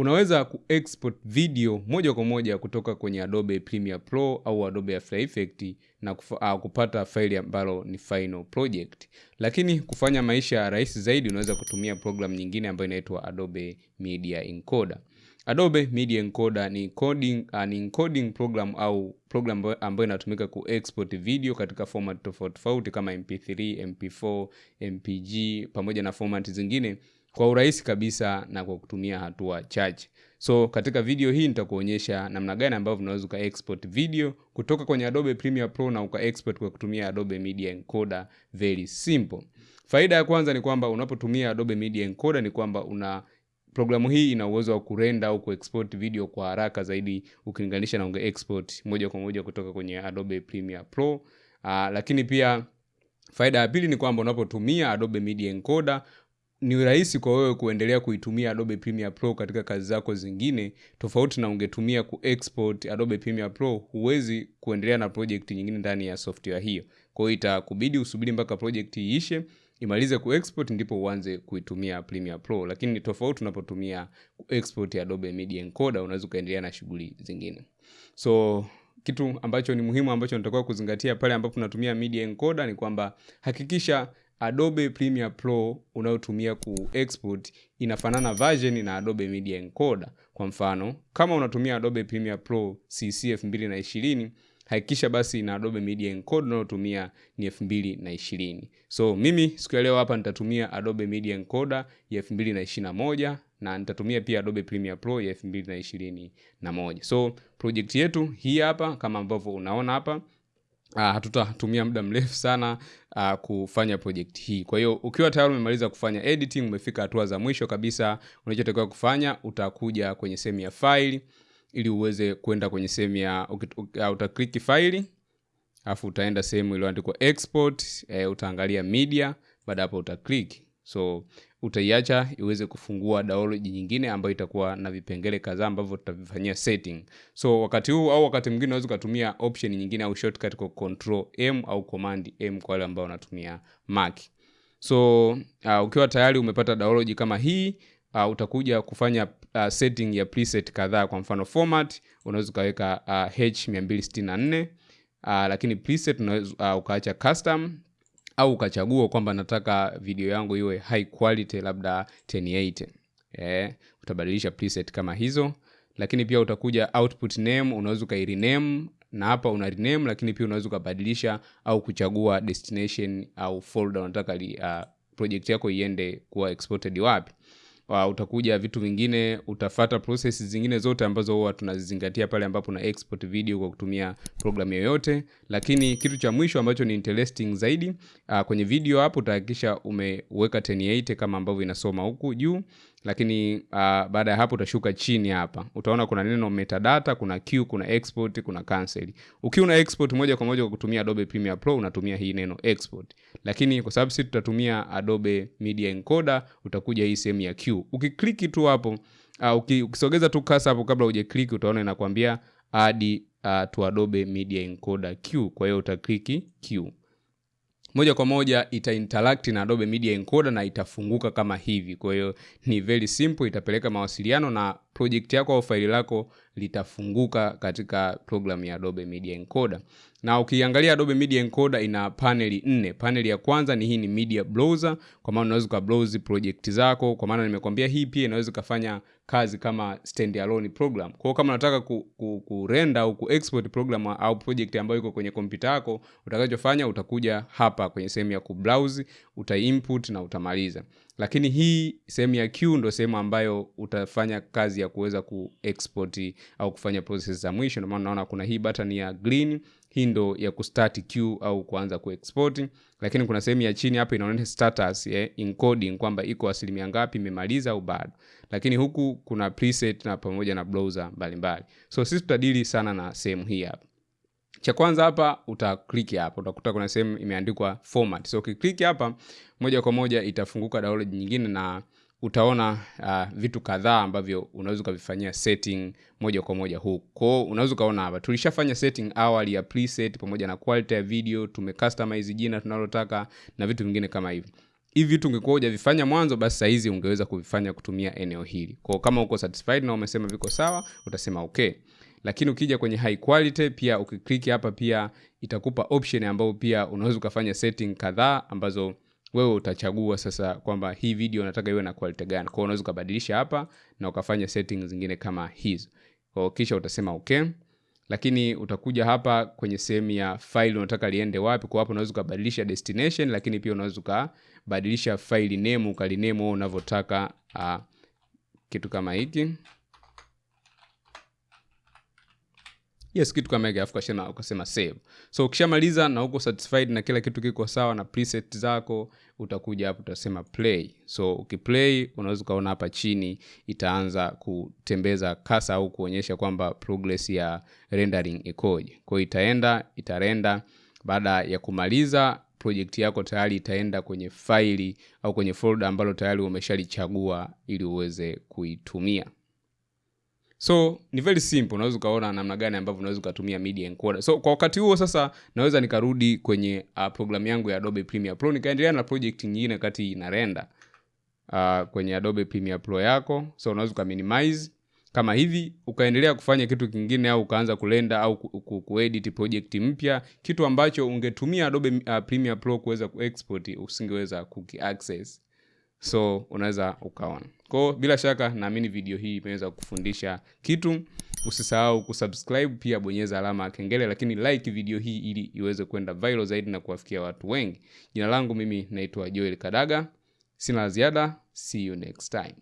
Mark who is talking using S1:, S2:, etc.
S1: unaweza kuexport video moja kwa moja kutoka kwenye Adobe Premiere Pro au Adobe After Effects na kufa, uh, kupata faili ambalo ni final project. Lakini kufanya maisha rahisi zaidi, unaweza kutumia program nyingine ambayo inaitwa Adobe Media Encoder. Adobe Media Encoder ni coding, uh, ni encoding program au program ambayo inatumika kuexport video katika format tofauti tofauti kama MP3, MP4, MPG pamoja na format zingine kwa urahisi kabisa na kwa kutumia hatua chache. So katika video hii nitakuonyesha namna gani ambavyo unaweza uka export video kutoka kwenye Adobe Premiere Pro na uka export kwa kutumia Adobe Media Encoder very simple. Faida ya kwanza ni kwamba unapotumia Adobe Media Encoder ni kwamba una programu hii ina uwezo wa kurenda au kuexport video kwa haraka zaidi ukilinganisha na unge export moja kwa moja kutoka kwenye Adobe Premiere Pro. Uh, lakini pia faida ya pili ni kwamba unapotumia Adobe Media Encoder ni rahisi kwa wewe kuendelea kuitumia Adobe Premiere Pro katika kazi zako zingine, tofauti na ungetumia kuexport Adobe Premiere Pro, huwezi kuendelea na project nyingine ndani ya software hiyo. Kwa hiyo itakubidi usubiri mpaka project iishe imalize kuexport ndipo uanze kuitumia Premiere Pro, lakini ni tofauti unapotumia kuexport Adobe Media Encoder, unaweza ukaendelea na shughuli zingine. So kitu ambacho ni muhimu ambacho natakiwa kuzingatia pale ambapo unatumia Media Encoder ni kwamba hakikisha Adobe Premiere Pro unayotumia kuexport inafanana version na Adobe Media Encoder. Kwa mfano, kama unatumia Adobe Premiere Pro CC 2020 hakikisha basi na Adobe Media Encoder unayotumia ni 2020. So mimi siku ya leo hapa nitatumia Adobe Media Encoder ya 2021 na nitatumia pia Adobe Premiere Pro ya 2021. So project yetu hii hapa kama ambavyo unaona hapa hatutatumia muda mrefu sana uh, kufanya project hii. Kwa hiyo ukiwa tayari umemaliza kufanya editing, umefika hatua za mwisho kabisa, unachotakiwa kufanya utakuja kwenye sehemu ya faili ili uweze kwenda kwenye sehemu ya uh, faili file alafu utaenda sehemu iliyoandikwa export, uh, utaangalia media, baada hapo utakliki So utaiacha iweze kufungua download nyingine ambayo itakuwa na vipengele kadhaa ambavyo tutavifanyia setting. So wakati huu au wakati mwingine unaweza ukatumia option nyingine au shortcut kwa control M au command M kwa wale ambao wanatumia Mac. So uh, ukiwa tayari umepata download kama hii uh, utakuja kufanya uh, setting ya preset kadhaa. Kwa mfano format unaweza ukaweka uh, H264 uh, lakini preset unaweza uh, ukaacha custom au ukachagua kwamba nataka video yangu iwe high quality labda 1080 eh, utabadilisha preset kama hizo, lakini pia utakuja output name, unaweza ukairename na hapa una rename, lakini pia unaweza ukabadilisha au kuchagua destination au folder unataka uh, project yako iende kuwa exported wapi. Uh, utakuja vitu vingine, utafata process zingine zote ambazo huwa tunazizingatia pale ambapo na export video kwa kutumia programu yoyote. Lakini kitu cha mwisho ambacho ni interesting zaidi uh, kwenye video hapo utahakikisha umeweka 1080 kama ambavyo inasoma huku juu, lakini uh, baada ya hapo utashuka chini hapa, utaona kuna neno metadata, kuna queue, kuna export, kuna cancel. Ukiwa una export moja kwa moja kwa kutumia Adobe Premiere Pro unatumia hii neno export, lakini kwa sababu sisi tutatumia Adobe Media Encoder utakuja hii sehemu ya queue. Ukikliki tu hapo uh, ukisogeza tu kasa hapo kabla hujakliki utaona inakwambia add uh, to Adobe Media Encoder queue. Kwa hiyo utakliki queue moja kwa moja ita interact na Adobe Media Encoder na itafunguka kama hivi. Kwa hiyo ni very simple, itapeleka mawasiliano na project yako au faili lako litafunguka katika program ya Adobe Media Encoder. Na ukiangalia Adobe Media Encoder ina paneli nne. Paneli ya kwanza ni hii ni media browser, kwa maana unaweza ka browse project zako, kwa maana nimekwambia hii pia inaweza kufanya kazi kama standalone program. Kwa hiyo kama unataka ku, ku, ku render au ku export program au project ambayo iko kwenye kompyuta yako, utakachofanya utakuja hapa kwenye sehemu ya ku browse, uta input na utamaliza. Lakini hii sehemu ya q ndo sehemu ambayo utafanya kazi ya kuweza kuexport au kufanya process za mwisho. Ndio maana unaona kuna hii button ya green hii ndo ya kustart q au kuanza kuexport, lakini kuna sehemu ya chini hapa inaonyesha status yeah, encoding kwamba iko asilimia ngapi imemaliza au bado, lakini huku kuna preset na pamoja na browser mbalimbali. So sisi tutadili sana na sehemu hii hapa. Cha kwanza hapa utakliki hapa, utakuta kuna sehemu imeandikwa format. So ukiklik hapa moja kwa moja itafunguka download nyingine na utaona uh, vitu kadhaa ambavyo unaweza ukavifanyia setting moja kwa moja huku. Kwa hiyo unaweza ukaona hapa tulishafanya setting awali ya preset pamoja na quality ya video, tumecustomize jina tunalotaka na vitu vingine kama hivi. hivi vitu ungekuwa hujavifanya mwanzo basi sahizi ungeweza kuvifanya kutumia eneo hili kwao kama uko satisfied na umesema viko sawa utasema okay lakini ukija kwenye high quality pia ukiklik hapa pia itakupa option ambayo pia unaweza ukafanya setting kadhaa ambazo wewe utachagua sasa kwamba hii video unataka iwe na quality gani. Kwao unaweza ukabadilisha hapa na ukafanya setting zingine kama hizo. Kwao kisha utasema okay. Lakini utakuja hapa kwenye sehemu ya file unataka liende wapi. Kwa hapo unaweza ukabadilisha destination lakini pia unaweza ukabadilisha file name ukaliname unavyotaka uh, kitu kama hiki yes kitu kama hiki alafu ukasema, ukasema save. So ukishamaliza na uko satisfied na kila kitu kiko sawa na preset zako utakuja hapo utasema play. So ukiplay unaweza ukaona hapa chini itaanza kutembeza kasa au kuonyesha kwamba progress ya rendering ikoje. Kwa hiyo itaenda itarenda. Baada ya kumaliza project yako tayari itaenda kwenye faili au kwenye folder ambalo tayari umeshalichagua ili uweze kuitumia so ni very simple. Unaweza ukaona namna gani ambavyo unaweza ukatumia media encoder. So kwa wakati huo sasa naweza nikarudi kwenye uh, programu yangu ya adobe premiere pro. Nikaendelea na project nyingine kati ina render uh, kwenye adobe premiere pro yako. So unaweza ukaminimize. Kama hivi ukaendelea kufanya kitu kingine au ukaanza kulenda au ku- ku- kuedit project mpya kitu ambacho ungetumia adobe uh, premiere pro kuweza kuexport usingeweza kukiaccess so unaweza ukaona kwao bila shaka naamini video hii imeweza kufundisha kitu. Usisahau kusubscribe pia bonyeza alama ya kengele lakini like video hii ili iweze kwenda viral zaidi na kuwafikia watu wengi. Jina langu mimi naitwa joel kadaga. Sina ziada. See you next time